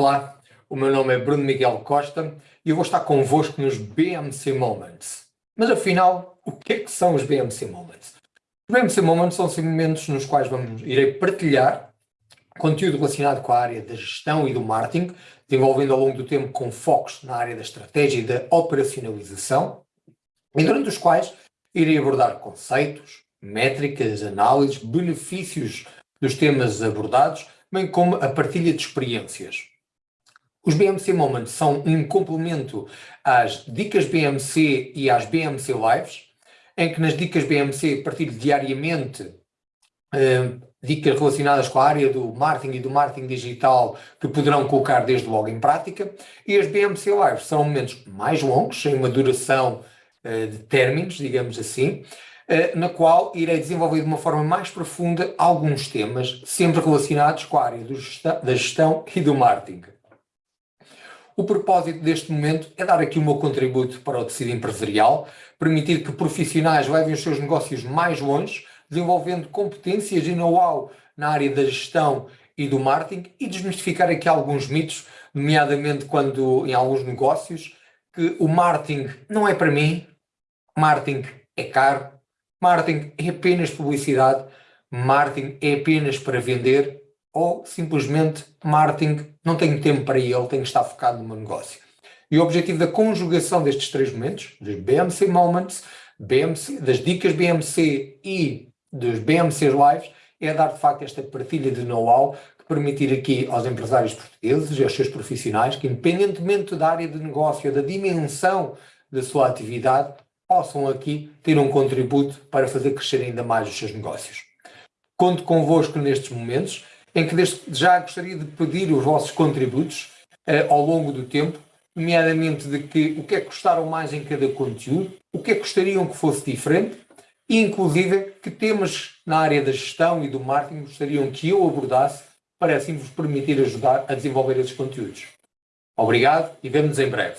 Olá, o meu nome é Bruno Miguel Costa e eu vou estar convosco nos BMC Moments. Mas afinal, o que é que são os BMC Moments? Os BMC Moments são momentos nos quais vamos, irei partilhar conteúdo relacionado com a área da gestão e do marketing, desenvolvendo ao longo do tempo com focos na área da estratégia e da operacionalização, e durante os quais irei abordar conceitos, métricas, análises, benefícios dos temas abordados, bem como a partilha de experiências. Os BMC Moments são um complemento às dicas BMC e às BMC Lives, em que nas dicas BMC partilho diariamente uh, dicas relacionadas com a área do marketing e do marketing digital que poderão colocar desde logo em prática, e as BMC Lives são momentos mais longos, sem uma duração uh, de términos, digamos assim, uh, na qual irei desenvolver de uma forma mais profunda alguns temas, sempre relacionados com a área gestão, da gestão e do marketing. O propósito deste momento é dar aqui o meu contributo para o tecido empresarial, permitir que profissionais levem os seus negócios mais longe, desenvolvendo competências e know-how na área da gestão e do marketing e desmistificar aqui alguns mitos, nomeadamente quando em alguns negócios, que o marketing não é para mim, marketing é caro, marketing é apenas publicidade, marketing é apenas para vender ou simplesmente marketing, não tenho tempo para ele, tenho que estar focado no meu negócio. E o objetivo da conjugação destes três momentos, dos BMC Moments, BMC, das dicas BMC e dos BMC Lives, é dar de facto esta partilha de know-how que permitir aqui aos empresários portugueses e aos seus profissionais que, independentemente da área de negócio, da dimensão da sua atividade, possam aqui ter um contributo para fazer crescer ainda mais os seus negócios. Conto convosco nestes momentos em que desde já gostaria de pedir os vossos contributos uh, ao longo do tempo, nomeadamente de que o que é que gostaram mais em cada conteúdo, o que é que gostariam que fosse diferente e, inclusive, que temas na área da gestão e do marketing gostariam que eu abordasse para assim vos permitir ajudar a desenvolver esses conteúdos. Obrigado e vemo-nos em breve.